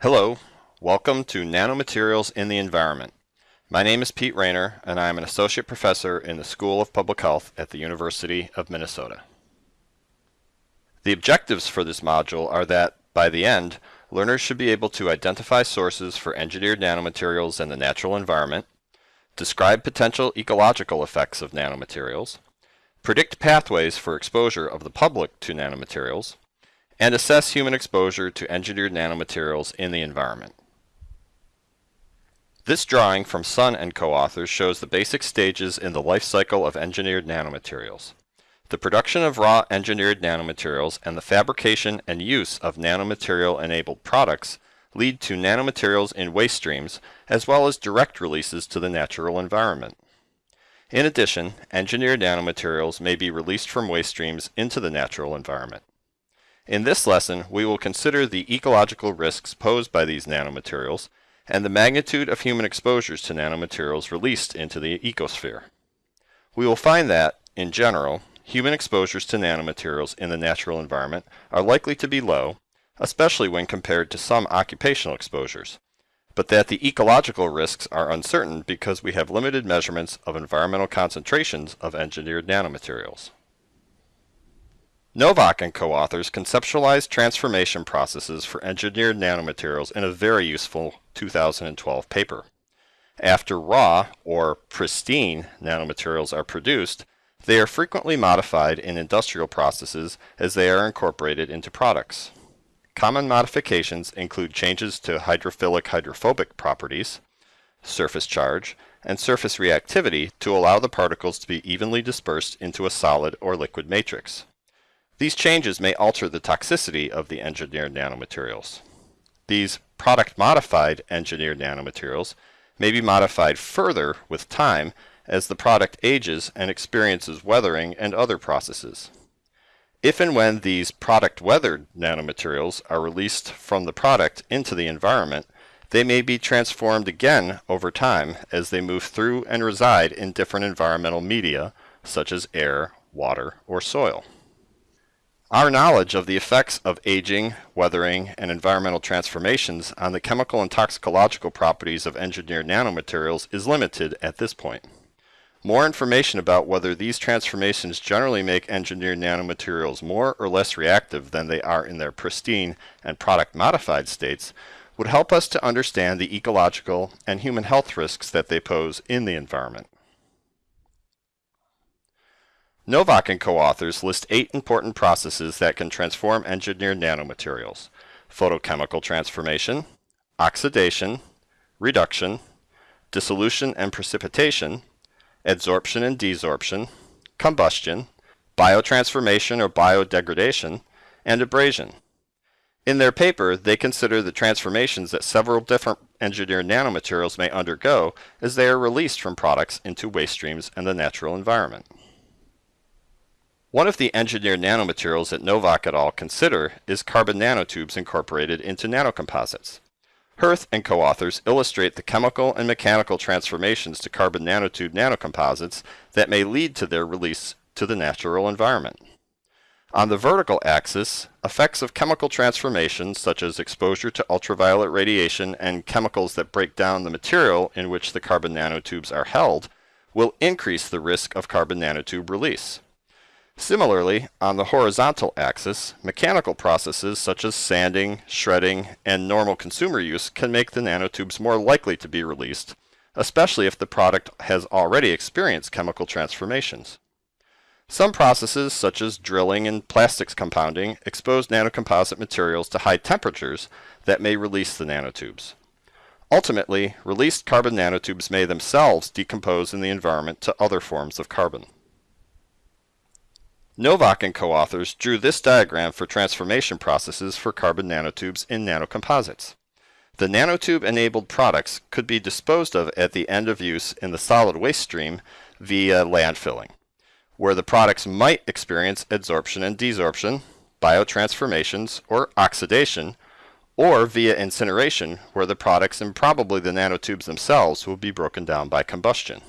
Hello, welcome to Nanomaterials in the Environment. My name is Pete Raynor and I am an Associate Professor in the School of Public Health at the University of Minnesota. The objectives for this module are that, by the end, learners should be able to identify sources for engineered nanomaterials in the natural environment, describe potential ecological effects of nanomaterials, predict pathways for exposure of the public to nanomaterials, and assess human exposure to engineered nanomaterials in the environment. This drawing from Sun and co-authors shows the basic stages in the life cycle of engineered nanomaterials. The production of raw engineered nanomaterials and the fabrication and use of nanomaterial-enabled products lead to nanomaterials in waste streams as well as direct releases to the natural environment. In addition, engineered nanomaterials may be released from waste streams into the natural environment. In this lesson, we will consider the ecological risks posed by these nanomaterials and the magnitude of human exposures to nanomaterials released into the ecosphere. We will find that, in general, human exposures to nanomaterials in the natural environment are likely to be low, especially when compared to some occupational exposures, but that the ecological risks are uncertain because we have limited measurements of environmental concentrations of engineered nanomaterials. Nowack and co-authors conceptualized transformation processes for engineered nanomaterials in a very useful 2012 paper. After raw, or pristine, nanomaterials are produced, they are frequently modified in industrial processes as they are incorporated into products. Common modifications include changes to hydrophilic hydrophobic properties, surface charge, and surface reactivity to allow the particles to be evenly dispersed into a solid or liquid matrix. These changes may alter the toxicity of the engineered nanomaterials. These product-modified engineered nanomaterials may be modified further with time as the product ages and experiences weathering and other processes. If and when these product-weathered nanomaterials are released from the product into the environment, they may be transformed again over time as they move through and reside in different environmental media, such as air, water, or soil. Our knowledge of the effects of aging, weathering, and environmental transformations on the chemical and toxicological properties of engineered nanomaterials is limited at this point. More information about whether these transformations generally make engineered nanomaterials more or less reactive than they are in their pristine and product modified states would help us to understand the ecological and human health risks that they pose in the environment. Nowack and co-authors list eight important processes that can transform engineered nanomaterials. Photochemical transformation, oxidation, reduction, dissolution and precipitation, adsorption and desorption, combustion, biotransformation or biodegradation, and abrasion. In their paper, they consider the transformations that several different engineered nanomaterials may undergo as they are released from products into waste streams and the natural environment. One of the engineered nanomaterials that Nowack et al. consider is carbon nanotubes incorporated into nanocomposites. Hirth and co-authors illustrate the chemical and mechanical transformations to carbon nanotube nanocomposites that may lead to their release to the natural environment. On the vertical axis, effects of chemical transformations such as exposure to ultraviolet radiation and chemicals that break down the material in which the carbon nanotubes are held will increase the risk of carbon nanotube release. Similarly, on the horizontal axis, mechanical processes such as sanding, shredding, and normal consumer use can make the nanotubes more likely to be released, especially if the product has already experienced chemical transformations. Some processes, such as drilling and plastics compounding, expose nanocomposite materials to high temperatures that may release the nanotubes. Ultimately, released carbon nanotubes may themselves decompose in the environment to other forms of carbon. Nowack and co-authors drew this diagram for transformation processes for carbon nanotubes in nanocomposites. The nanotube-enabled products could be disposed of at the end of use in the solid waste stream via landfilling, where the products might experience adsorption and desorption, biotransformations, or oxidation, or via incineration, where the products and probably the nanotubes themselves will be broken down by combustion.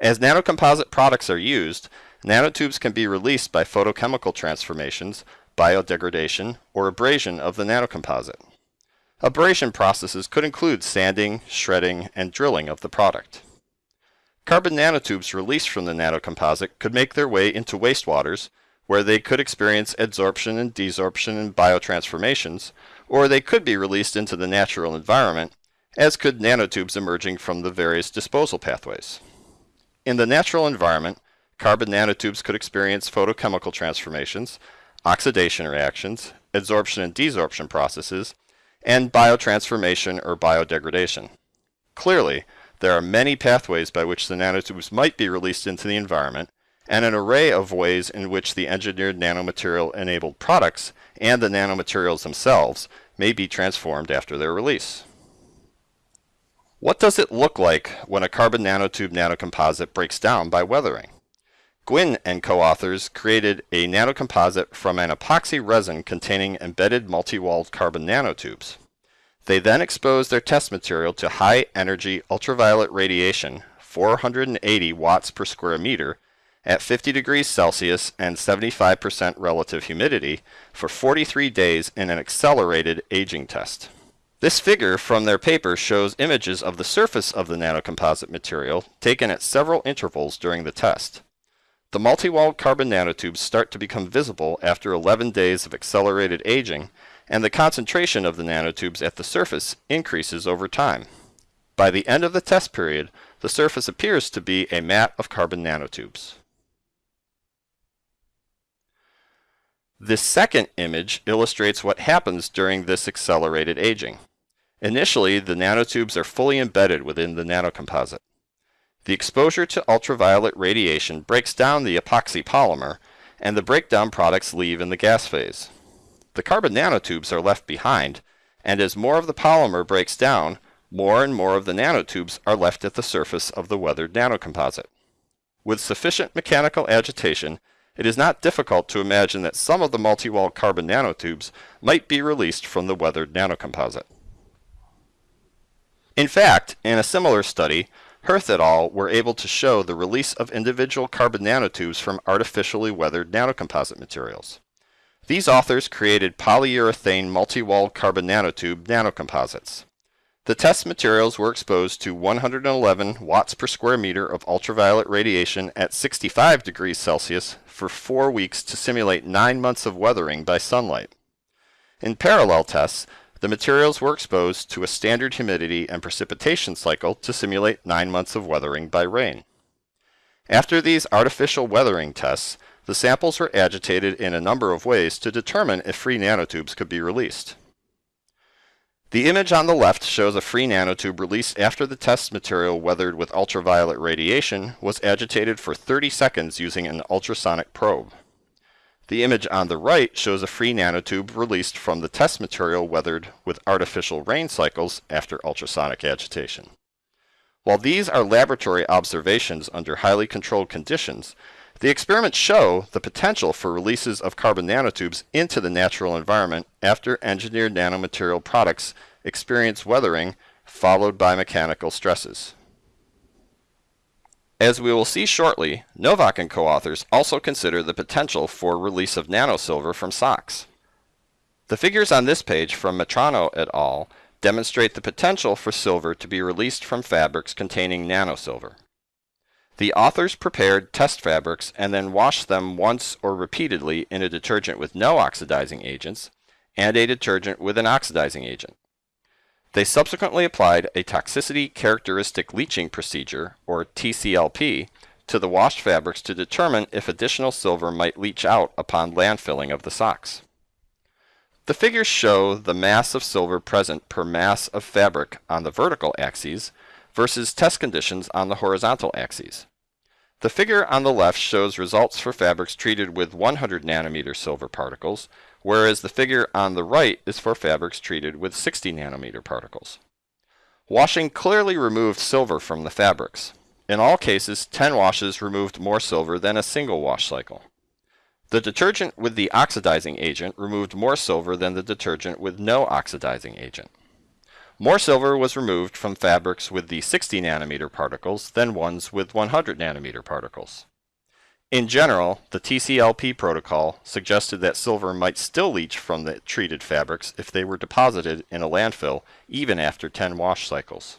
As nanocomposite products are used, Nanotubes can be released by photochemical transformations, biodegradation, or abrasion of the nanocomposite. Abrasion processes could include sanding, shredding, and drilling of the product. Carbon nanotubes released from the nanocomposite could make their way into wastewaters, where they could experience adsorption and desorption and biotransformations, or they could be released into the natural environment, as could nanotubes emerging from the various disposal pathways. In the natural environment, carbon nanotubes could experience photochemical transformations, oxidation reactions, adsorption and desorption processes, and biotransformation or biodegradation. Clearly, there are many pathways by which the nanotubes might be released into the environment, and an array of ways in which the engineered nanomaterial enabled products and the nanomaterials themselves may be transformed after their release. What does it look like when a carbon nanotube nanocomposite breaks down by weathering? Nguyen and co-authors created a nanocomposite from an epoxy resin containing embedded multi-walled carbon nanotubes. They then exposed their test material to high energy ultraviolet radiation, 480 watts per square meter, at 50 degrees Celsius and 75% relative humidity for 43 days in an accelerated aging test. This figure from their paper shows images of the surface of the nanocomposite material taken at several intervals during the test. The multi-walled carbon nanotubes start to become visible after 11 days of accelerated aging, and the concentration of the nanotubes at the surface increases over time. By the end of the test period, the surface appears to be a mat of carbon nanotubes. This second image illustrates what happens during this accelerated aging. Initially, the nanotubes are fully embedded within the nanocomposite. The exposure to ultraviolet radiation breaks down the epoxy polymer, and the breakdown products leave in the gas phase. The carbon nanotubes are left behind, and as more of the polymer breaks down, more and more of the nanotubes are left at the surface of the weathered nanocomposite. With sufficient mechanical agitation, it is not difficult to imagine that some of the multi-walled carbon nanotubes might be released from the weathered nanocomposite. In fact, in a similar study, Hirth et al. were able to show the release of individual carbon nanotubes from artificially weathered nanocomposite materials. These authors created polyurethane multi-walled carbon nanotube nanocomposites. The test materials were exposed to 111 watts per square meter of ultraviolet radiation at 65 degrees Celsius for four weeks to simulate nine months of weathering by sunlight. In parallel tests, the materials were exposed to a standard humidity and precipitation cycle to simulate nine months of weathering by rain. After these artificial weathering tests, the samples were agitated in a number of ways to determine if free nanotubes could be released. The image on the left shows a free nanotube released after the test material weathered with ultraviolet radiation was agitated for 30 seconds using an ultrasonic probe. The image on the right shows a free nanotube released from the test material weathered with artificial rain cycles after ultrasonic agitation. While these are laboratory observations under highly controlled conditions, the experiments show the potential for releases of carbon nanotubes into the natural environment after engineered nanomaterial products experience weathering followed by mechanical stresses. As we will see shortly, Nowack and co-authors also consider the potential for release of nanosilver from socks. The figures on this page from Mitrano et al. demonstrate the potential for silver to be released from fabrics containing nanosilver. The authors prepared test fabrics and then washed them once or repeatedly in a detergent with no oxidizing agents and a detergent with an oxidizing agent. They subsequently applied a toxicity characteristic leaching procedure, or TCLP, to the washed fabrics to determine if additional silver might leach out upon landfilling of the socks. The figures show the mass of silver present per mass of fabric on the vertical axes versus test conditions on the horizontal axes. The figure on the left shows results for fabrics treated with 100 nanometer silver particles whereas the figure on the right is for fabrics treated with 60 nanometer particles. Washing clearly removed silver from the fabrics. In all cases, 10 washes removed more silver than a single wash cycle. The detergent with the oxidizing agent removed more silver than the detergent with no oxidizing agent. More silver was removed from fabrics with the 60 nanometer particles than ones with 100 nanometer particles. In general, the TCLP protocol suggested that silver might still leach from the treated fabrics if they were deposited in a landfill even after 10 wash cycles.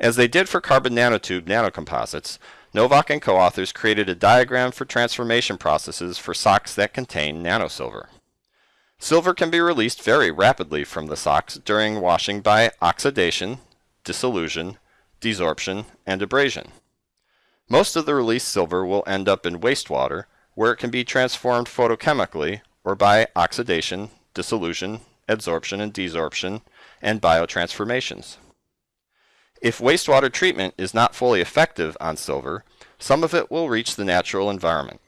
As they did for carbon nanotube nanocomposites, Nowack and co-authors created a diagram for transformation processes for socks that contain nanosilver. Silver can be released very rapidly from the socks during washing by oxidation, dissolution, desorption, and abrasion. Most of the released silver will end up in wastewater, where it can be transformed photochemically or by oxidation, dissolution, adsorption and desorption, and biotransformations. If wastewater treatment is not fully effective on silver, some of it will reach the natural environment.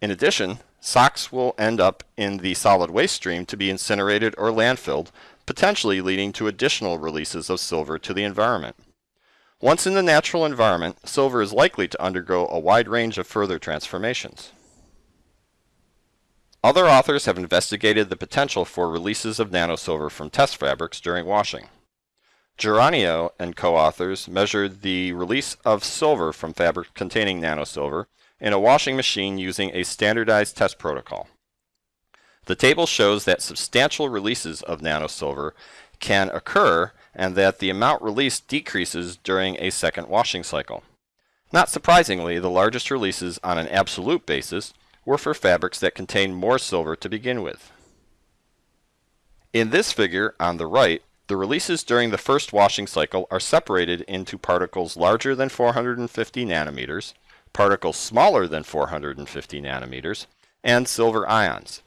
In addition, socks will end up in the solid waste stream to be incinerated or landfilled, potentially leading to additional releases of silver to the environment. Once in the natural environment, silver is likely to undergo a wide range of further transformations. Other authors have investigated the potential for releases of nanosilver from test fabrics during washing. Geranio and co-authors measured the release of silver from fabric containing nanosilver in a washing machine using a standardized test protocol. The table shows that substantial releases of nanosilver can occur and that the amount released decreases during a second washing cycle. Not surprisingly, the largest releases on an absolute basis were for fabrics that contain more silver to begin with. In this figure on the right, the releases during the first washing cycle are separated into particles larger than 450 nanometers, particles smaller than 450 nanometers, and silver ions.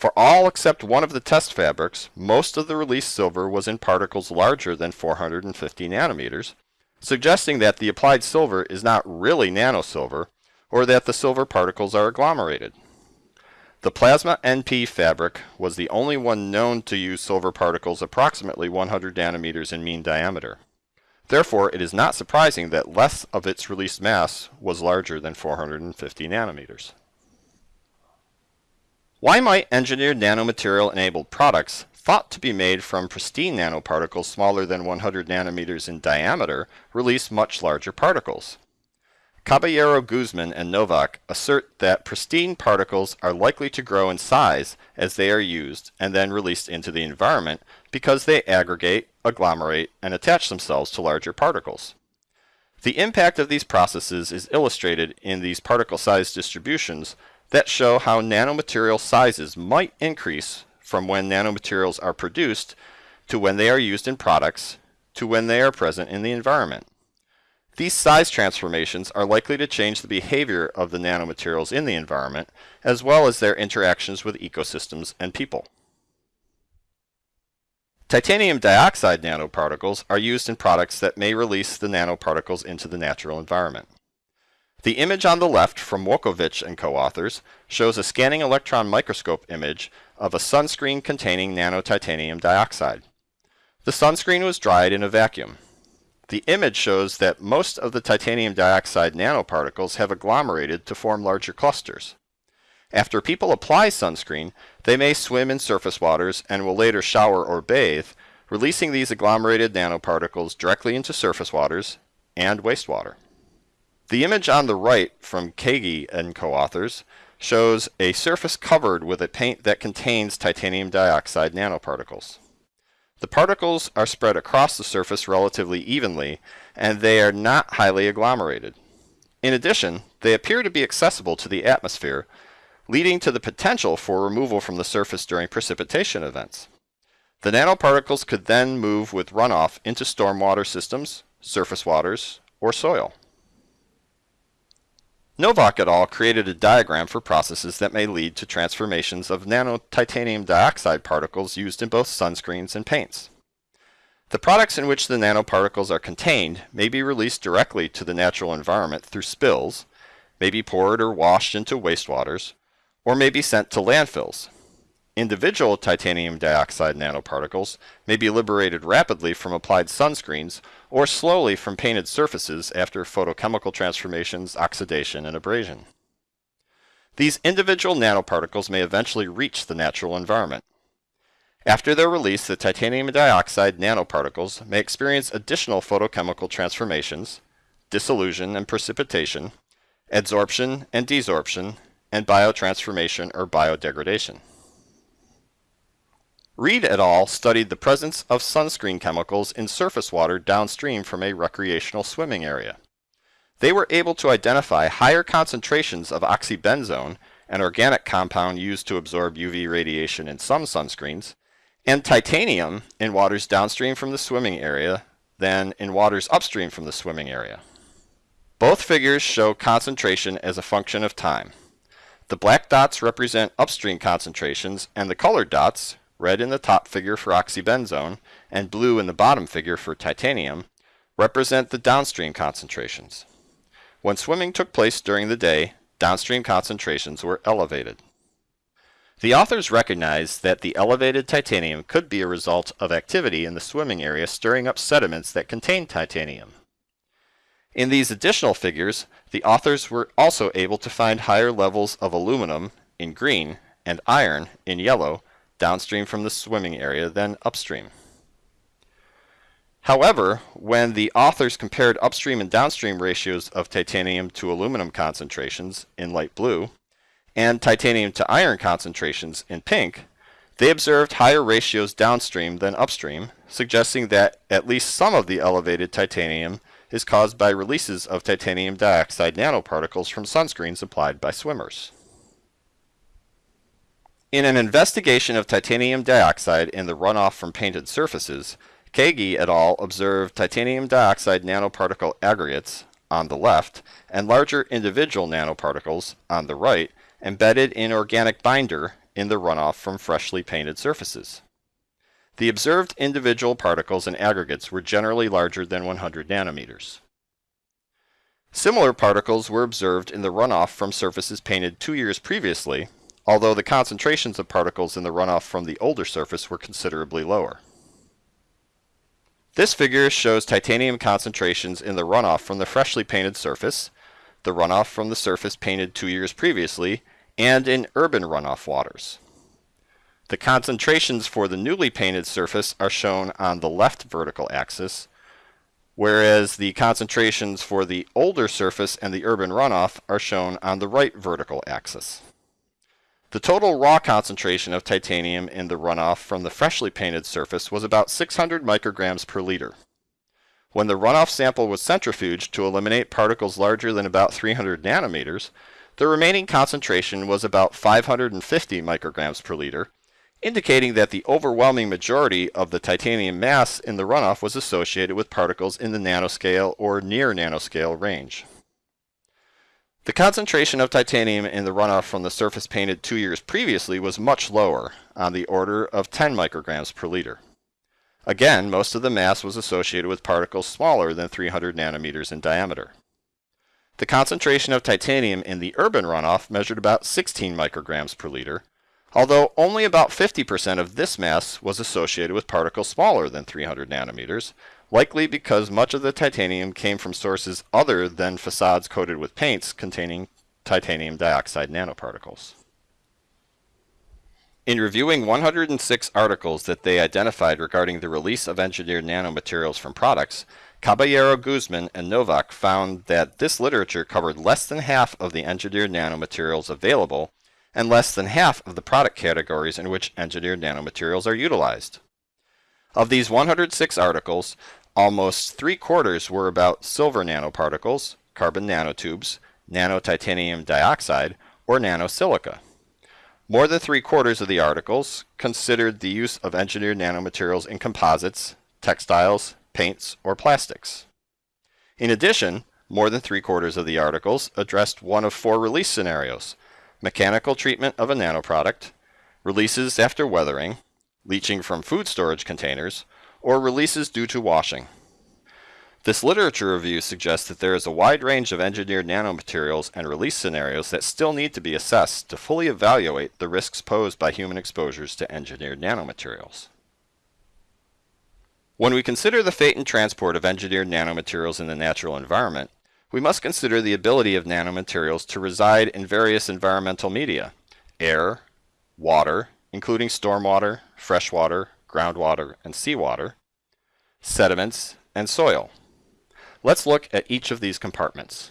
For all except one of the test fabrics, most of the released silver was in particles larger than 450 nanometers, suggesting that the applied silver is not really nanosilver, or that the silver particles are agglomerated. The plasma NP fabric was the only one known to use silver particles approximately 100 nanometers in mean diameter. Therefore, it is not surprising that less of its released mass was larger than 450 nanometers. Why might engineered nanomaterial enabled products thought to be made from pristine nanoparticles smaller than 100 nanometers in diameter release much larger particles? Caballero Guzman and Nowack assert that pristine particles are likely to grow in size as they are used and then released into the environment because they aggregate, agglomerate, and attach themselves to larger particles. The impact of these processes is illustrated in these particle size distributions that show how nanomaterial sizes might increase from when nanomaterials are produced to when they are used in products to when they are present in the environment. These size transformations are likely to change the behavior of the nanomaterials in the environment, as well as their interactions with ecosystems and people. Titanium dioxide nanoparticles are used in products that may release the nanoparticles into the natural environment. The image on the left from Wokovich and co-authors shows a scanning electron microscope image of a sunscreen containing nanotitanium dioxide. The sunscreen was dried in a vacuum. The image shows that most of the titanium dioxide nanoparticles have agglomerated to form larger clusters. After people apply sunscreen, they may swim in surface waters and will later shower or bathe, releasing these agglomerated nanoparticles directly into surface waters and wastewater. The image on the right from Kaegi and co-authors shows a surface covered with a paint that contains titanium dioxide nanoparticles. The particles are spread across the surface relatively evenly, and they are not highly agglomerated. In addition, they appear to be accessible to the atmosphere, leading to the potential for removal from the surface during precipitation events. The nanoparticles could then move with runoff into stormwater systems, surface waters, or soil. Nowack et al. created a diagram for processes that may lead to transformations of nanotitanium dioxide particles used in both sunscreens and paints. The products in which the nanoparticles are contained may be released directly to the natural environment through spills, may be poured or washed into wastewaters, or may be sent to landfills. Individual titanium dioxide nanoparticles may be liberated rapidly from applied sunscreens or slowly from painted surfaces after photochemical transformations, oxidation, and abrasion. These individual nanoparticles may eventually reach the natural environment. After their release, the titanium dioxide nanoparticles may experience additional photochemical transformations, dissolution and precipitation, adsorption and desorption, and biotransformation or biodegradation. Reed et al. studied the presence of sunscreen chemicals in surface water downstream from a recreational swimming area. They were able to identify higher concentrations of oxybenzone, an organic compound used to absorb UV radiation in some sunscreens, and titanium in waters downstream from the swimming area than in waters upstream from the swimming area. Both figures show concentration as a function of time. The black dots represent upstream concentrations and the colored dots red in the top figure for oxybenzone, and blue in the bottom figure for titanium, represent the downstream concentrations. When swimming took place during the day, downstream concentrations were elevated. The authors recognized that the elevated titanium could be a result of activity in the swimming area stirring up sediments that contain titanium. In these additional figures, the authors were also able to find higher levels of aluminum in green and iron in yellow downstream from the swimming area than upstream. However, when the authors compared upstream and downstream ratios of titanium to aluminum concentrations in light blue and titanium to iron concentrations in pink, they observed higher ratios downstream than upstream, suggesting that at least some of the elevated titanium is caused by releases of titanium dioxide nanoparticles from sunscreens applied by swimmers. In an investigation of titanium dioxide in the runoff from painted surfaces, Kaegi et al. observed titanium dioxide nanoparticle aggregates on the left and larger individual nanoparticles on the right embedded in organic binder in the runoff from freshly painted surfaces. The observed individual particles and aggregates were generally larger than 100 nanometers. Similar particles were observed in the runoff from surfaces painted two years previously although the concentrations of particles in the runoff from the older surface were considerably lower. This figure shows titanium concentrations in the runoff from the freshly painted surface, the runoff from the surface painted two years previously, and in urban runoff waters. The concentrations for the newly painted surface are shown on the left vertical axis, whereas the concentrations for the older surface and the urban runoff are shown on the right vertical axis. The total raw concentration of titanium in the runoff from the freshly painted surface was about 600 micrograms per liter. When the runoff sample was centrifuged to eliminate particles larger than about 300 nanometers, the remaining concentration was about 550 micrograms per liter, indicating that the overwhelming majority of the titanium mass in the runoff was associated with particles in the nanoscale or near nanoscale range. The concentration of titanium in the runoff from the surface painted two years previously was much lower, on the order of 10 micrograms per liter. Again, most of the mass was associated with particles smaller than 300 nanometers in diameter. The concentration of titanium in the urban runoff measured about 16 micrograms per liter, although only about 50% of this mass was associated with particles smaller than 300 nanometers, likely because much of the titanium came from sources other than facades coated with paints containing titanium dioxide nanoparticles. In reviewing 106 articles that they identified regarding the release of engineered nanomaterials from products, Caballero Guzman and Nowack found that this literature covered less than half of the engineered nanomaterials available and less than half of the product categories in which engineered nanomaterials are utilized. Of these 106 articles, Almost three quarters were about silver nanoparticles, carbon nanotubes, nanotitanium dioxide, or nanosilica. More than three quarters of the articles considered the use of engineered nanomaterials in composites, textiles, paints, or plastics. In addition, more than three quarters of the articles addressed one of four release scenarios, mechanical treatment of a nanoproduct, releases after weathering, leaching from food storage containers, or releases due to washing. This literature review suggests that there is a wide range of engineered nanomaterials and release scenarios that still need to be assessed to fully evaluate the risks posed by human exposures to engineered nanomaterials. When we consider the fate and transport of engineered nanomaterials in the natural environment, we must consider the ability of nanomaterials to reside in various environmental media, air, water, including stormwater, freshwater, groundwater, and seawater, sediments, and soil. Let's look at each of these compartments.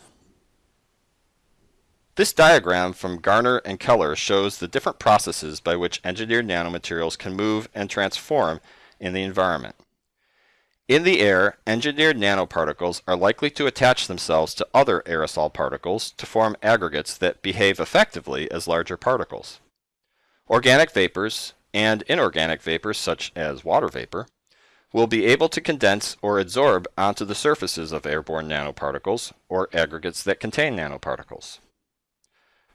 This diagram from Garner and Keller shows the different processes by which engineered nanomaterials can move and transform in the environment. In the air, engineered nanoparticles are likely to attach themselves to other aerosol particles to form aggregates that behave effectively as larger particles. Organic vapors and inorganic vapors such as water vapor will be able to condense or adsorb onto the surfaces of airborne nanoparticles or aggregates that contain nanoparticles.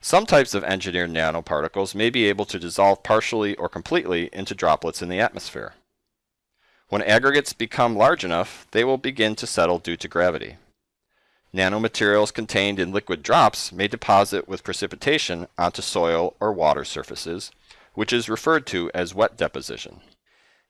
Some types of engineered nanoparticles may be able to dissolve partially or completely into droplets in the atmosphere. When aggregates become large enough, they will begin to settle due to gravity. Nanomaterials contained in liquid drops may deposit with precipitation onto soil or water surfaces, which is referred to as wet deposition.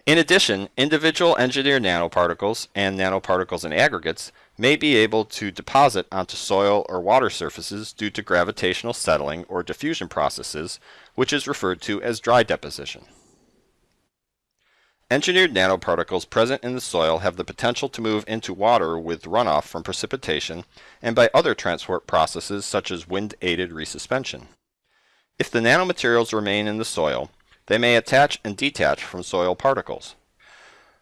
In addition, individual engineered nanoparticles and nanoparticles in aggregates may be able to deposit onto soil or water surfaces due to gravitational settling or diffusion processes, which is referred to as dry deposition. Engineered nanoparticles present in the soil have the potential to move into water with runoff from precipitation and by other transport processes such as wind-aided resuspension. If the nanomaterials remain in the soil, they may attach and detach from soil particles.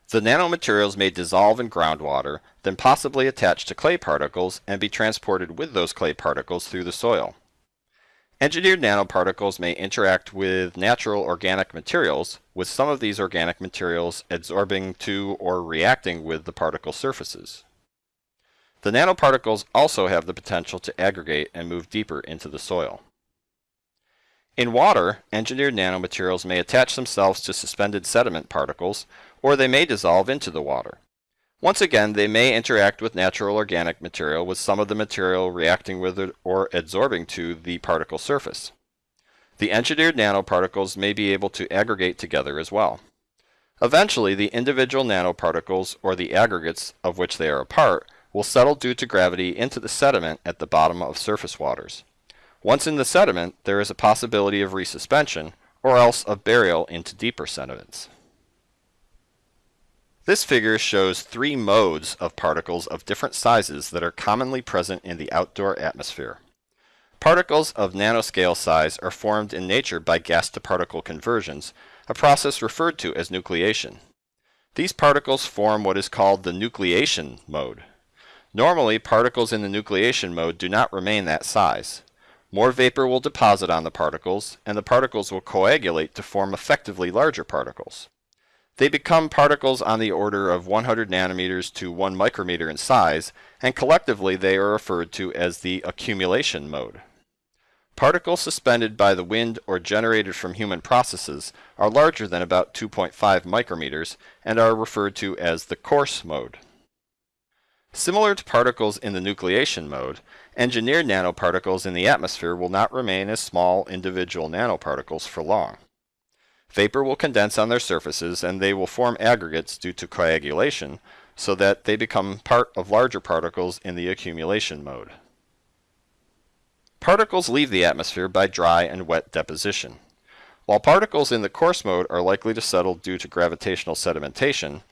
The nanomaterials may dissolve in groundwater, then possibly attach to clay particles and be transported with those clay particles through the soil. Engineered nanoparticles may interact with natural organic materials, with some of these organic materials adsorbing to or reacting with the particle surfaces. The nanoparticles also have the potential to aggregate and move deeper into the soil. In water, engineered nanomaterials may attach themselves to suspended sediment particles, or they may dissolve into the water. Once again, they may interact with natural organic material with some of the material reacting with it or adsorbing to the particle surface. The engineered nanoparticles may be able to aggregate together as well. Eventually, the individual nanoparticles, or the aggregates of which they are a part, will settle due to gravity into the sediment at the bottom of surface waters. Once in the sediment, there is a possibility of resuspension, or else of burial into deeper sediments. This figure shows three modes of particles of different sizes that are commonly present in the outdoor atmosphere. Particles of nanoscale size are formed in nature by gas-to-particle conversions, a process referred to as nucleation. These particles form what is called the nucleation mode. Normally, particles in the nucleation mode do not remain that size. More vapor will deposit on the particles, and the particles will coagulate to form effectively larger particles. They become particles on the order of 100 nanometers to 1 micrometer in size, and collectively they are referred to as the accumulation mode. Particles suspended by the wind or generated from human processes are larger than about 2.5 micrometers and are referred to as the coarse mode. Similar to particles in the nucleation mode, engineered nanoparticles in the atmosphere will not remain as small individual nanoparticles for long. Vapor will condense on their surfaces and they will form aggregates due to coagulation so that they become part of larger particles in the accumulation mode. Particles leave the atmosphere by dry and wet deposition. While particles in the coarse mode are likely to settle due to gravitational sedimentation,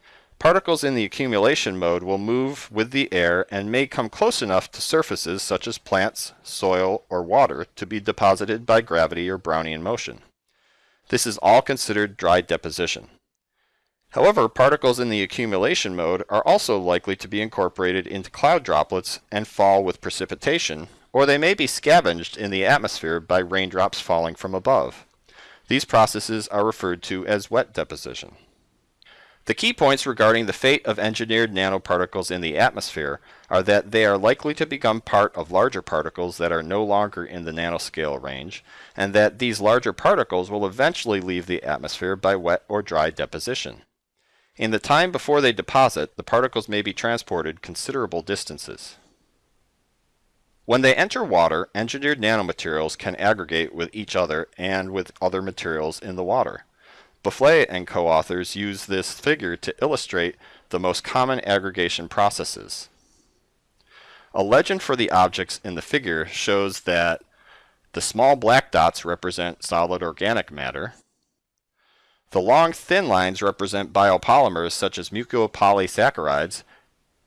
particles in the accumulation mode will move with the air and may come close enough to surfaces such as plants, soil, or water to be deposited by gravity or Brownian motion. This is all considered dry deposition. However, particles in the accumulation mode are also likely to be incorporated into cloud droplets and fall with precipitation, or they may be scavenged in the atmosphere by raindrops falling from above. These processes are referred to as wet deposition. The key points regarding the fate of engineered nanoparticles in the atmosphere are that they are likely to become part of larger particles that are no longer in the nanoscale range, and that these larger particles will eventually leave the atmosphere by wet or dry deposition. In the time before they deposit, the particles may be transported considerable distances. When they enter water, engineered nanomaterials can aggregate with each other and with other materials in the water. Bouffier and co-authors use this figure to illustrate the most common aggregation processes. A legend for the objects in the figure shows that the small black dots represent solid organic matter. The long thin lines represent biopolymers such as mucopolysaccharides,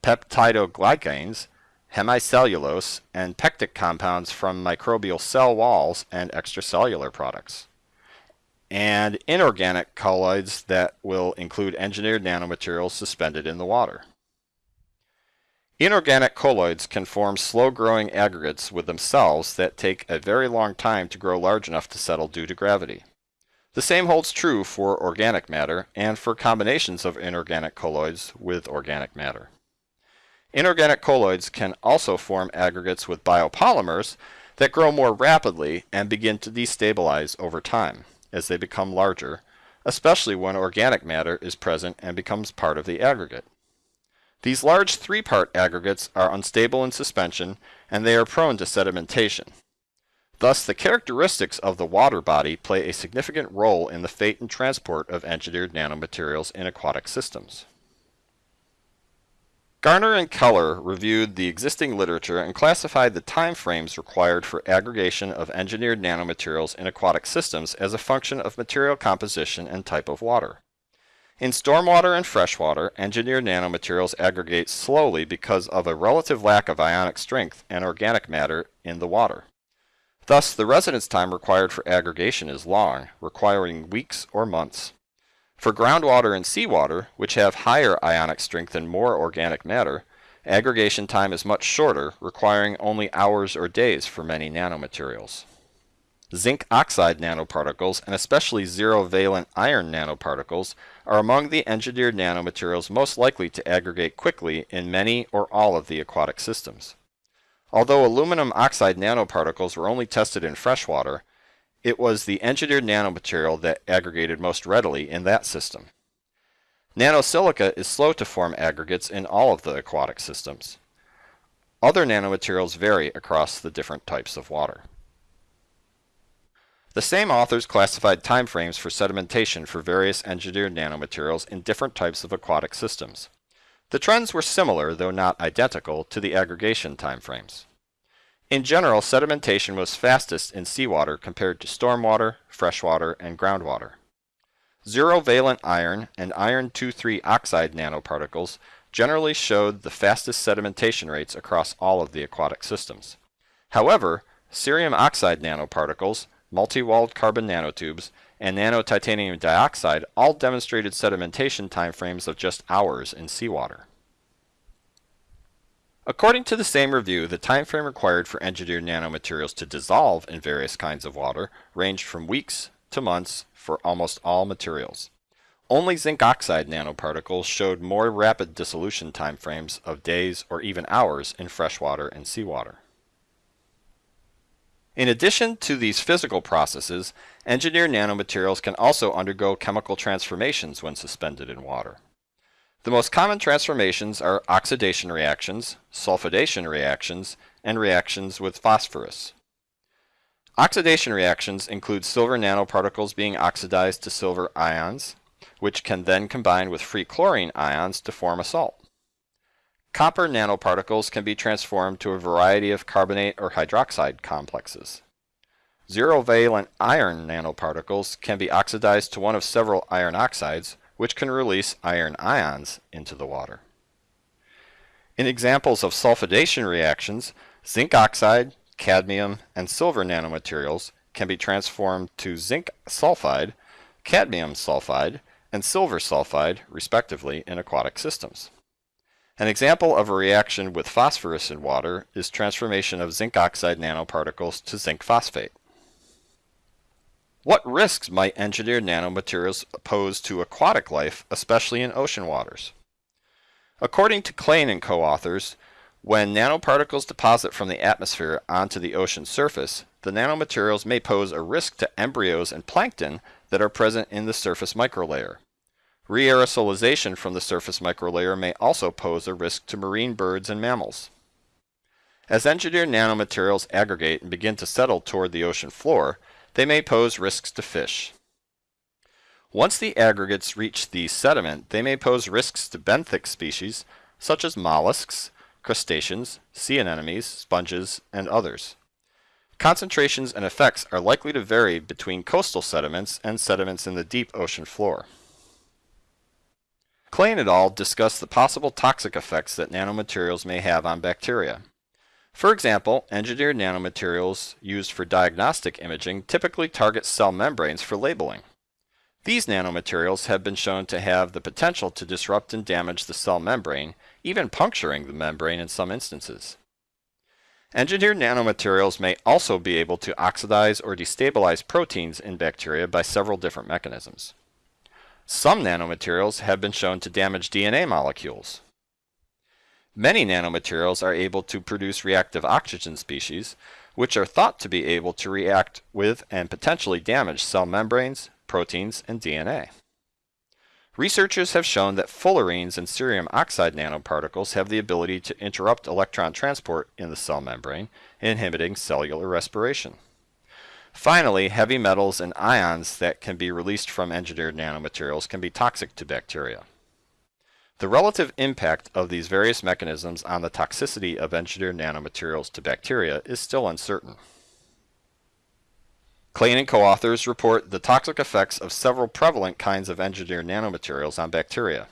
peptidoglycans, hemicellulose, and pectic compounds from microbial cell walls and extracellular products. And inorganic colloids that will include engineered nanomaterials suspended in the water. Inorganic colloids can form slow-growing aggregates with themselves that take a very long time to grow large enough to settle due to gravity. The same holds true for organic matter and for combinations of inorganic colloids with organic matter. Inorganic colloids can also form aggregates with biopolymers that grow more rapidly and begin to destabilize over time as they become larger, especially when organic matter is present and becomes part of the aggregate. These large three-part aggregates are unstable in suspension and they are prone to sedimentation. Thus, the characteristics of the water body play a significant role in the fate and transport of engineered nanomaterials in aquatic systems. Garner and Keller reviewed the existing literature and classified the time frames required for aggregation of engineered nanomaterials in aquatic systems as a function of material composition and type of water. In stormwater and freshwater, engineered nanomaterials aggregate slowly because of a relative lack of ionic strength and organic matter in the water. Thus, the residence time required for aggregation is long, requiring weeks or months. For groundwater and seawater, which have higher ionic strength and more organic matter, aggregation time is much shorter, requiring only hours or days for many nanomaterials. Zinc oxide nanoparticles, and especially zero-valent iron nanoparticles, are among the engineered nanomaterials most likely to aggregate quickly in many or all of the aquatic systems. Although aluminum oxide nanoparticles were only tested in freshwater, it was the engineered nanomaterial that aggregated most readily in that system. Nanosilica is slow to form aggregates in all of the aquatic systems. Other nanomaterials vary across the different types of water. The same authors classified timeframes for sedimentation for various engineered nanomaterials in different types of aquatic systems. The trends were similar, though not identical, to the aggregation timeframes. In general, sedimentation was fastest in seawater compared to stormwater, freshwater, and groundwater. Zero-valent iron and iron 2,3 oxide nanoparticles generally showed the fastest sedimentation rates across all of the aquatic systems. However, cerium oxide nanoparticles multi-walled carbon nanotubes, and nanotitanium dioxide all demonstrated sedimentation timeframes of just hours in seawater. According to the same review, the timeframe required for engineered nanomaterials to dissolve in various kinds of water ranged from weeks to months for almost all materials. Only zinc oxide nanoparticles showed more rapid dissolution timeframes of days or even hours in freshwater and seawater. In addition to these physical processes, engineered nanomaterials can also undergo chemical transformations when suspended in water. The most common transformations are oxidation reactions, sulfidation reactions, and reactions with phosphorus. Oxidation reactions include silver nanoparticles being oxidized to silver ions, which can then combine with free chlorine ions to form a salt. Copper nanoparticles can be transformed to a variety of carbonate or hydroxide complexes. Zero-valent iron nanoparticles can be oxidized to one of several iron oxides, which can release iron ions into the water. In examples of sulfidation reactions, zinc oxide, cadmium, and silver nanomaterials can be transformed to zinc sulfide, cadmium sulfide, and silver sulfide, respectively, in aquatic systems. An example of a reaction with phosphorus in water is transformation of zinc oxide nanoparticles to zinc phosphate. What risks might engineered nanomaterials pose to aquatic life, especially in ocean waters? According to Klaine and co-authors, when nanoparticles deposit from the atmosphere onto the ocean surface, the nanomaterials may pose a risk to embryos and plankton that are present in the surface microlayer. Re-aerosolization from the surface microlayer may also pose a risk to marine birds and mammals. As engineered nanomaterials aggregate and begin to settle toward the ocean floor, they may pose risks to fish. Once the aggregates reach the sediment, they may pose risks to benthic species such as mollusks, crustaceans, sea anemones, sponges, and others. Concentrations and effects are likely to vary between coastal sediments and sediments in the deep ocean floor. Klaine et al. discussed the possible toxic effects that nanomaterials may have on bacteria. For example, engineered nanomaterials used for diagnostic imaging typically target cell membranes for labeling. These nanomaterials have been shown to have the potential to disrupt and damage the cell membrane, even puncturing the membrane in some instances. Engineered nanomaterials may also be able to oxidize or destabilize proteins in bacteria by several different mechanisms. Some nanomaterials have been shown to damage DNA molecules. Many nanomaterials are able to produce reactive oxygen species, which are thought to be able to react with and potentially damage cell membranes, proteins, and DNA. Researchers have shown that fullerenes and cerium oxide nanoparticles have the ability to interrupt electron transport in the cell membrane, inhibiting cellular respiration. Finally, heavy metals and ions that can be released from engineered nanomaterials can be toxic to bacteria. The relative impact of these various mechanisms on the toxicity of engineered nanomaterials to bacteria is still uncertain. Klaine and co-authors report the toxic effects of several prevalent kinds of engineered nanomaterials on bacteria.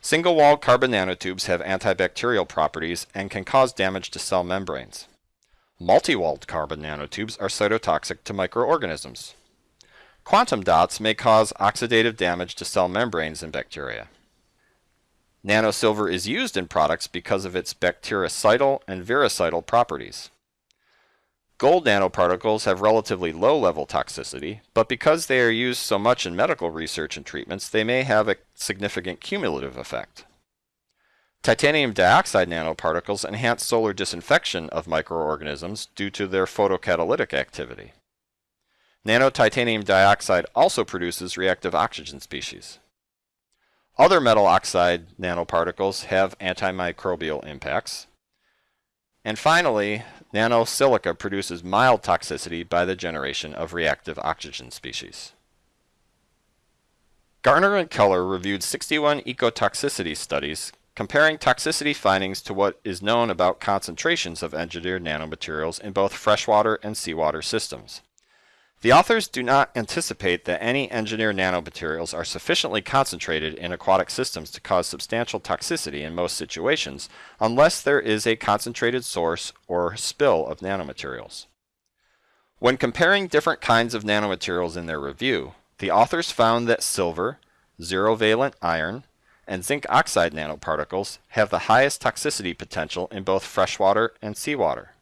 Single-walled carbon nanotubes have antibacterial properties and can cause damage to cell membranes. Multi-walled carbon nanotubes are cytotoxic to microorganisms. Quantum dots may cause oxidative damage to cell membranes in bacteria. Nanosilver is used in products because of its bactericidal and virucidal properties. Gold nanoparticles have relatively low level toxicity, but because they are used so much in medical research and treatments, they may have a significant cumulative effect. Titanium dioxide nanoparticles enhance solar disinfection of microorganisms due to their photocatalytic activity. Nanotitanium dioxide also produces reactive oxygen species. Other metal oxide nanoparticles have antimicrobial impacts. And finally, Nanosilica produces mild toxicity by the generation of reactive oxygen species. Garner and Keller reviewed 61 ecotoxicity studies comparing toxicity findings to what is known about concentrations of engineered nanomaterials in both freshwater and seawater systems. The authors do not anticipate that any engineered nanomaterials are sufficiently concentrated in aquatic systems to cause substantial toxicity in most situations unless there is a concentrated source or spill of nanomaterials. When comparing different kinds of nanomaterials in their review, the authors found that silver, zero-valent iron, and zinc oxide nanoparticles have the highest toxicity potential in both freshwater and seawater.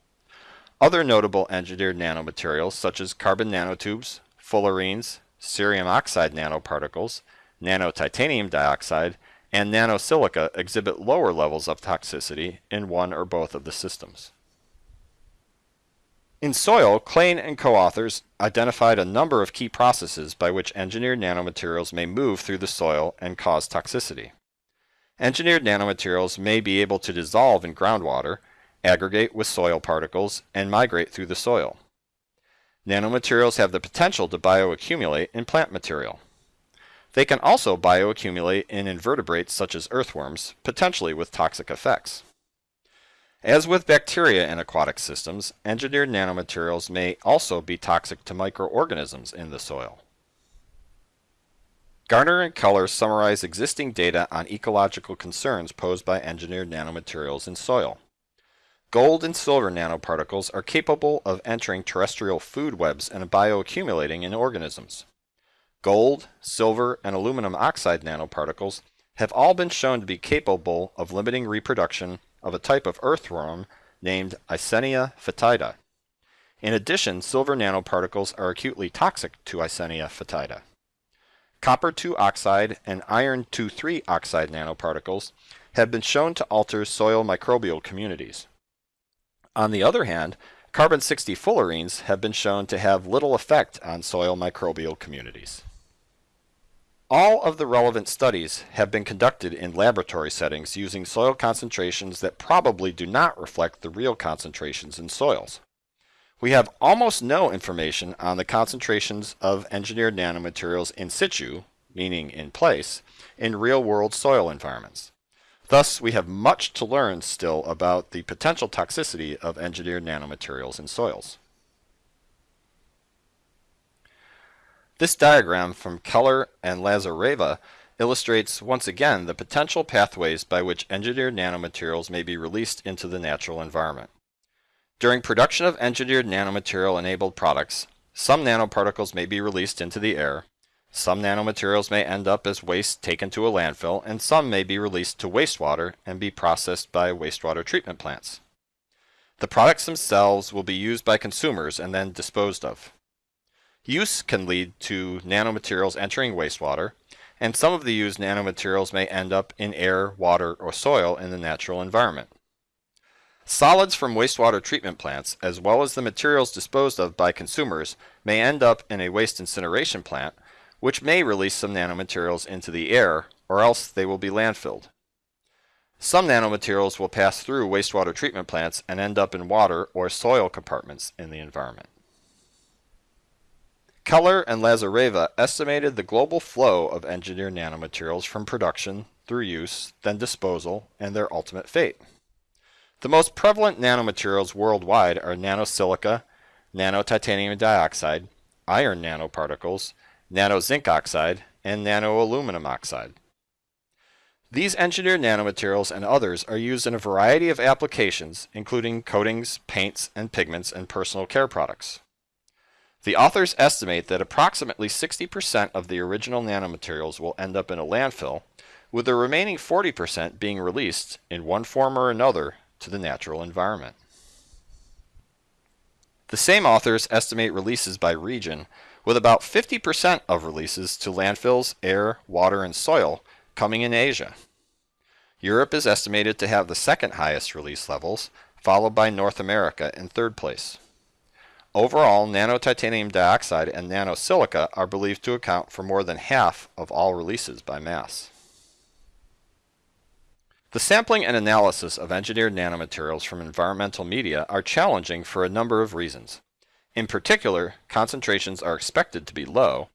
Other notable engineered nanomaterials such as carbon nanotubes, fullerenes, cerium oxide nanoparticles, nanotitanium dioxide, and nanosilica exhibit lower levels of toxicity in one or both of the systems. In soil, Klaine and co-authors identified a number of key processes by which engineered nanomaterials may move through the soil and cause toxicity. Engineered nanomaterials may be able to dissolve in groundwater aggregate with soil particles, and migrate through the soil. Nanomaterials have the potential to bioaccumulate in plant material. They can also bioaccumulate in invertebrates such as earthworms, potentially with toxic effects. As with bacteria in aquatic systems, engineered nanomaterials may also be toxic to microorganisms in the soil. Garner and Keller summarize existing data on ecological concerns posed by engineered nanomaterials in soil. Gold and silver nanoparticles are capable of entering terrestrial food webs and bioaccumulating in organisms. Gold, silver, and aluminum oxide nanoparticles have all been shown to be capable of limiting reproduction of a type of earthworm named Eisenia foetida. In addition, silver nanoparticles are acutely toxic to Eisenia foetida. Copper 2 oxide and iron 2,3 oxide nanoparticles have been shown to alter soil microbial communities. On the other hand, carbon-60 fullerenes have been shown to have little effect on soil microbial communities. All of the relevant studies have been conducted in laboratory settings using soil concentrations that probably do not reflect the real concentrations in soils. We have almost no information on the concentrations of engineered nanomaterials in situ, meaning in place, in real-world soil environments. Thus, we have much to learn still about the potential toxicity of engineered nanomaterials in soils. This diagram from Keller and Lazareva illustrates once again the potential pathways by which engineered nanomaterials may be released into the natural environment. During production of engineered nanomaterial enabled products, some nanoparticles may be released into the air, some nanomaterials may end up as waste taken to a landfill, and some may be released to wastewater and be processed by wastewater treatment plants. The products themselves will be used by consumers and then disposed of. Use can lead to nanomaterials entering wastewater, and some of the used nanomaterials may end up in air, water, or soil in the natural environment. Solids from wastewater treatment plants, as well as the materials disposed of by consumers, may end up in a waste incineration plant, which may release some nanomaterials into the air, or else they will be landfilled. Some nanomaterials will pass through wastewater treatment plants and end up in water or soil compartments in the environment. Keller and Lazareva estimated the global flow of engineered nanomaterials from production through use, then disposal, and their ultimate fate. The most prevalent nanomaterials worldwide are nanosilica, nanotitanium dioxide, iron nanoparticles, nano zinc oxide, and nano aluminum oxide. These engineered nanomaterials and others are used in a variety of applications, including coatings, paints, and pigments and personal care products. The authors estimate that approximately 60% of the original nanomaterials will end up in a landfill, with the remaining 40% being released in one form or another to the natural environment. The same authors estimate releases by region with about 50% of releases to landfills, air, water, and soil coming in Asia. Europe is estimated to have the second highest release levels, followed by North America in third place. Overall, nanotitanium dioxide and nanosilica are believed to account for more than half of all releases by mass. The sampling and analysis of engineered nanomaterials from environmental media are challenging for a number of reasons. In particular, concentrations are expected to be low,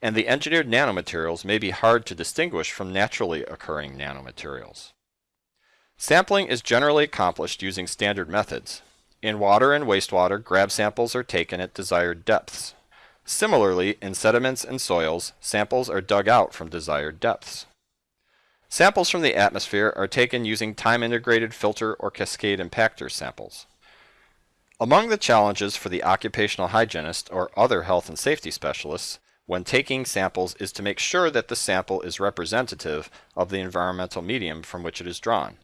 and the engineered nanomaterials may be hard to distinguish from naturally occurring nanomaterials. Sampling is generally accomplished using standard methods. In water and wastewater, grab samples are taken at desired depths. Similarly, in sediments and soils, samples are dug out from desired depths. Samples from the atmosphere are taken using time-integrated filter or cascade impactor samples. Among the challenges for the occupational hygienist or other health and safety specialists when taking samples is to make sure that the sample is representative of the environmental medium from which it is drawn.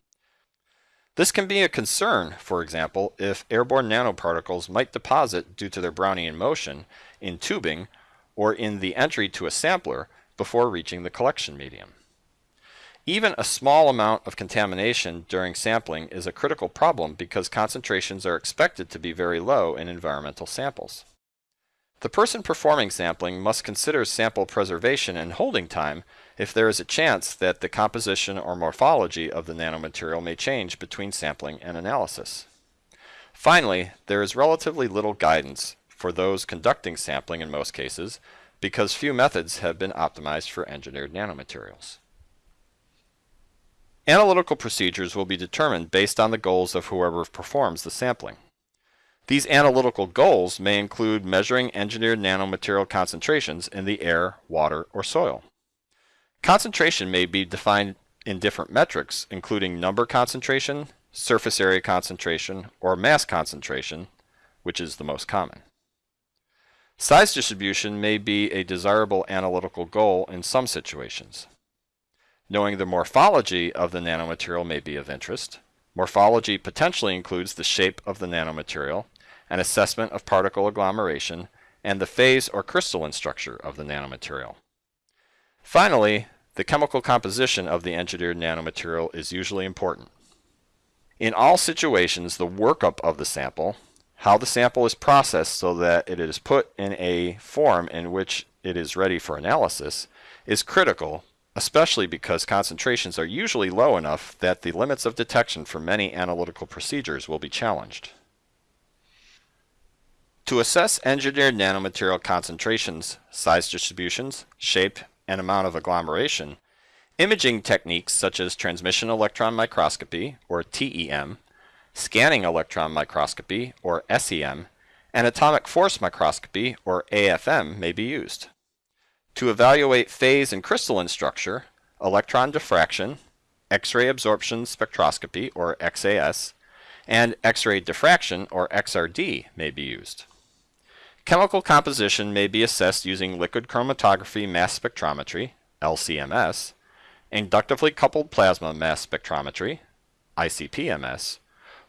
This can be a concern, for example, if airborne nanoparticles might deposit due to their Brownian motion in tubing or in the entry to a sampler before reaching the collection medium. Even a small amount of contamination during sampling is a critical problem because concentrations are expected to be very low in environmental samples. The person performing sampling must consider sample preservation and holding time if there is a chance that the composition or morphology of the nanomaterial may change between sampling and analysis. Finally, there is relatively little guidance for those conducting sampling in most cases because few methods have been optimized for engineered nanomaterials. Analytical procedures will be determined based on the goals of whoever performs the sampling. These analytical goals may include measuring engineered nanomaterial concentrations in the air, water, or soil. Concentration may be defined in different metrics, including number concentration, surface area concentration, or mass concentration, which is the most common. Size distribution may be a desirable analytical goal in some situations. Knowing the morphology of the nanomaterial may be of interest. Morphology potentially includes the shape of the nanomaterial, an assessment of particle agglomeration, and the phase or crystalline structure of the nanomaterial. Finally, the chemical composition of the engineered nanomaterial is usually important. In all situations, the workup of the sample, how the sample is processed so that it is put in a form in which it is ready for analysis, is critical especially because concentrations are usually low enough that the limits of detection for many analytical procedures will be challenged. To assess engineered nanomaterial concentrations, size distributions, shape, and amount of agglomeration, imaging techniques such as transmission electron microscopy, or TEM, scanning electron microscopy, or SEM, and atomic force microscopy, or AFM, may be used. To evaluate phase and crystalline structure, electron diffraction, X-ray absorption spectroscopy, or XAS, and X-ray diffraction, or XRD, may be used. Chemical composition may be assessed using liquid chromatography mass spectrometry, LCMS, inductively coupled plasma mass spectrometry, ICP-MS,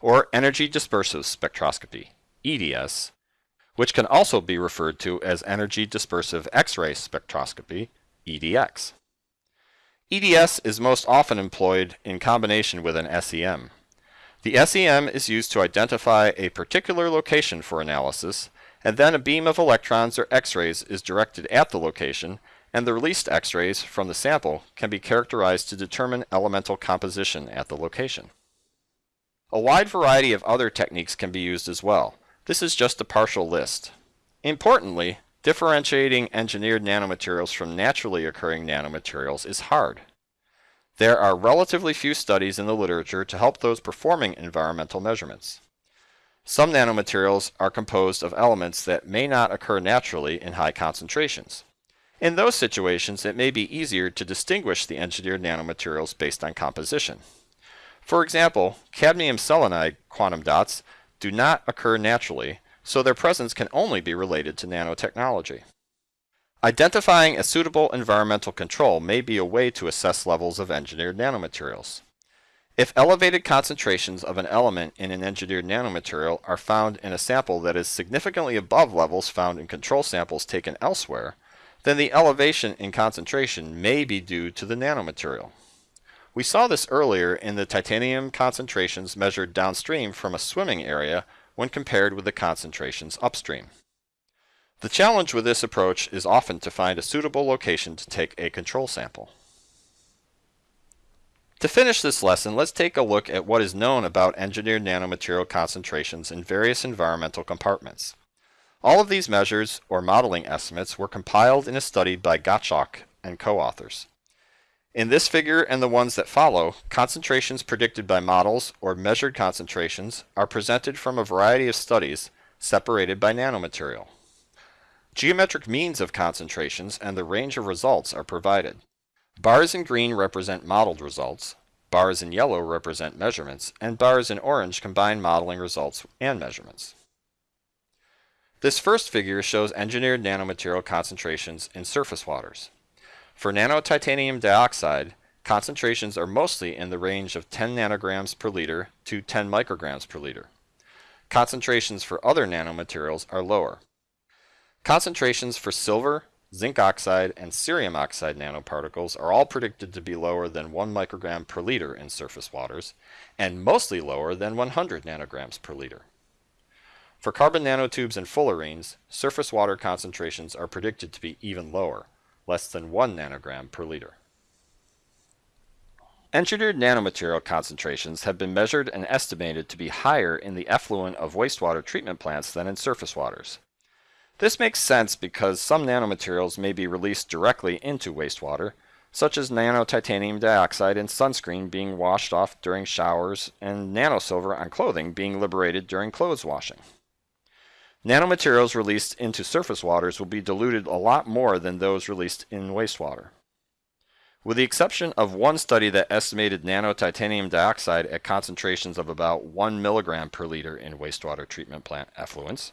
or energy dispersive spectroscopy, EDS, which can also be referred to as energy dispersive X-ray spectroscopy, EDX. EDS is most often employed in combination with an SEM. The SEM is used to identify a particular location for analysis, and then a beam of electrons or X-rays is directed at the location, and the released X-rays from the sample can be characterized to determine elemental composition at the location. A wide variety of other techniques can be used as well. This is just a partial list. Importantly, differentiating engineered nanomaterials from naturally occurring nanomaterials is hard. There are relatively few studies in the literature to help those performing environmental measurements. Some nanomaterials are composed of elements that may not occur naturally in high concentrations. In those situations, it may be easier to distinguish the engineered nanomaterials based on composition. For example, cadmium selenide quantum dots do not occur naturally, so their presence can only be related to nanotechnology. Identifying a suitable environmental control may be a way to assess levels of engineered nanomaterials. If elevated concentrations of an element in an engineered nanomaterial are found in a sample that is significantly above levels found in control samples taken elsewhere, then the elevation in concentration may be due to the nanomaterial. We saw this earlier in the titanium concentrations measured downstream from a swimming area when compared with the concentrations upstream. The challenge with this approach is often to find a suitable location to take a control sample. To finish this lesson, let's take a look at what is known about engineered nanomaterial concentrations in various environmental compartments. All of these measures, or modeling estimates, were compiled in a study by Gottschalk and co-authors. In this figure and the ones that follow, concentrations predicted by models or measured concentrations are presented from a variety of studies separated by nanomaterial. Geometric means of concentrations and the range of results are provided. Bars in green represent modeled results, bars in yellow represent measurements, and bars in orange combine modeling results and measurements. This first figure shows engineered nanomaterial concentrations in surface waters. For nanotitanium dioxide, concentrations are mostly in the range of 10 nanograms per liter to 10 micrograms per liter. Concentrations for other nanomaterials are lower. Concentrations for silver, zinc oxide, and cerium oxide nanoparticles are all predicted to be lower than 1 microgram per liter in surface waters, and mostly lower than 100 nanograms per liter. For carbon nanotubes and fullerenes, surface water concentrations are predicted to be even lower, less than 1 nanogram per liter. Engineered nanomaterial concentrations have been measured and estimated to be higher in the effluent of wastewater treatment plants than in surface waters. This makes sense because some nanomaterials may be released directly into wastewater, such as nanotitanium dioxide in sunscreen being washed off during showers and nanosilver on clothing being liberated during clothes washing. Nanomaterials released into surface waters will be diluted a lot more than those released in wastewater. With the exception of one study that estimated nanotitanium dioxide at concentrations of about 1 milligram per liter in wastewater treatment plant effluents,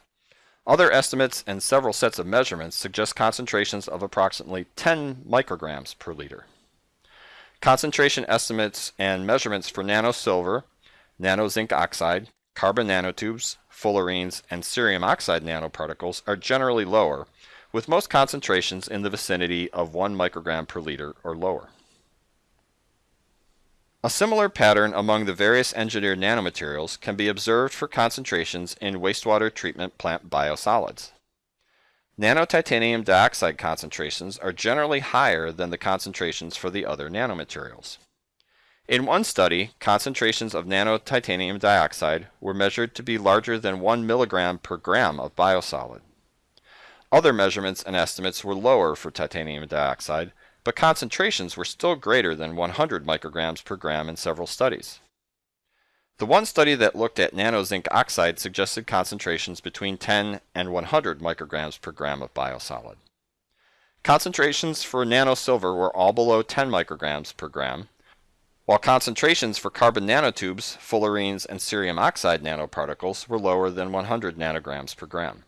other estimates and several sets of measurements suggest concentrations of approximately 10 micrograms per liter. Concentration estimates and measurements for nanosilver, nanozinc oxide, carbon nanotubes, fullerenes, and cerium oxide nanoparticles are generally lower, with most concentrations in the vicinity of 1 microgram per liter or lower. A similar pattern among the various engineered nanomaterials can be observed for concentrations in wastewater treatment plant biosolids. Nanotitanium dioxide concentrations are generally higher than the concentrations for the other nanomaterials. In one study, concentrations of nanotitanium dioxide were measured to be larger than 1 milligram per gram of biosolid. Other measurements and estimates were lower for titanium dioxide, but concentrations were still greater than 100 micrograms per gram in several studies. The one study that looked at nanozinc oxide suggested concentrations between 10 and 100 micrograms per gram of biosolid. Concentrations for nanosilver were all below 10 micrograms per gram, while concentrations for carbon nanotubes, fullerenes, and cerium oxide nanoparticles were lower than 100 nanograms per gram.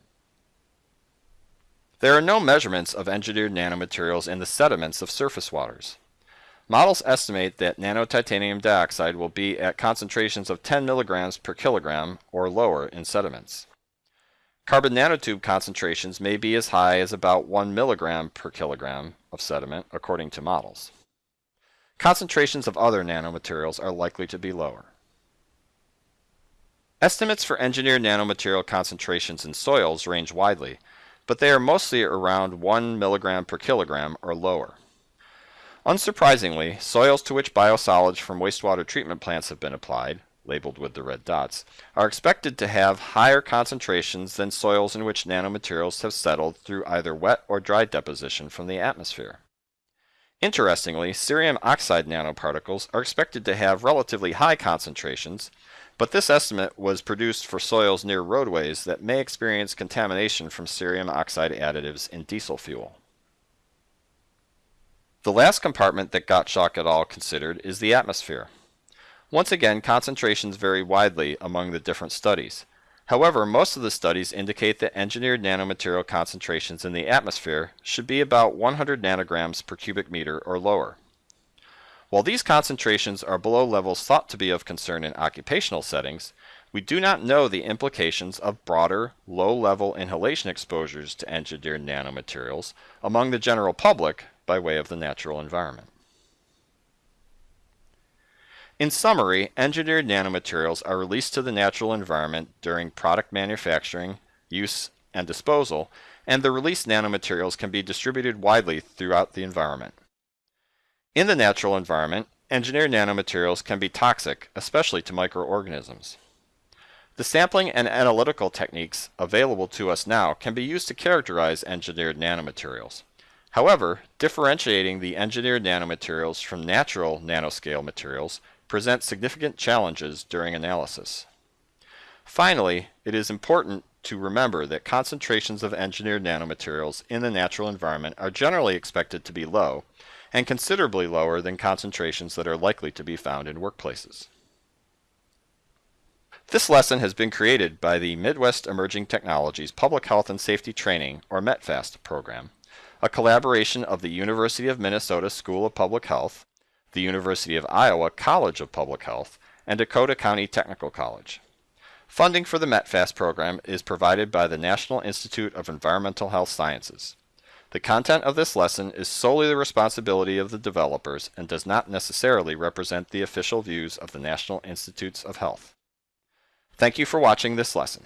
There are no measurements of engineered nanomaterials in the sediments of surface waters. Models estimate that nanotitanium dioxide will be at concentrations of 10 milligrams per kilogram or lower in sediments. Carbon nanotube concentrations may be as high as about 1 milligram per kilogram of sediment, according to models. Concentrations of other nanomaterials are likely to be lower. Estimates for engineered nanomaterial concentrations in soils range widely, but they are mostly around 1 milligram per kilogram or lower. Unsurprisingly, soils to which biosolids from wastewater treatment plants have been applied, labeled with the red dots, are expected to have higher concentrations than soils in which nanomaterials have settled through either wet or dry deposition from the atmosphere. Interestingly, cerium oxide nanoparticles are expected to have relatively high concentrations, but this estimate was produced for soils near roadways that may experience contamination from cerium oxide additives in diesel fuel. The last compartment that Gottschalk et al. considered is the atmosphere. Once again, concentrations vary widely among the different studies. However, most of the studies indicate that engineered nanomaterial concentrations in the atmosphere should be about 100 nanograms per cubic meter or lower. While these concentrations are below levels thought to be of concern in occupational settings, we do not know the implications of broader, low-level inhalation exposures to engineered nanomaterials among the general public by way of the natural environment. In summary, engineered nanomaterials are released to the natural environment during product manufacturing, use, and disposal, and the released nanomaterials can be distributed widely throughout the environment. In the natural environment, engineered nanomaterials can be toxic, especially to microorganisms. The sampling and analytical techniques available to us now can be used to characterize engineered nanomaterials. However, differentiating the engineered nanomaterials from natural nanoscale materials presents significant challenges during analysis. Finally, it is important to remember that concentrations of engineered nanomaterials in the natural environment are generally expected to be low, and considerably lower than concentrations that are likely to be found in workplaces. This lesson has been created by the Midwest Emerging Technologies Public Health and Safety Training, or METPHAST, program, a collaboration of the University of Minnesota School of Public Health, the University of Iowa College of Public Health, and Dakota County Technical College. Funding for the METPHAST program is provided by the National Institute of Environmental Health Sciences. The content of this lesson is solely the responsibility of the developers and does not necessarily represent the official views of the National Institutes of Health. Thank you for watching this lesson.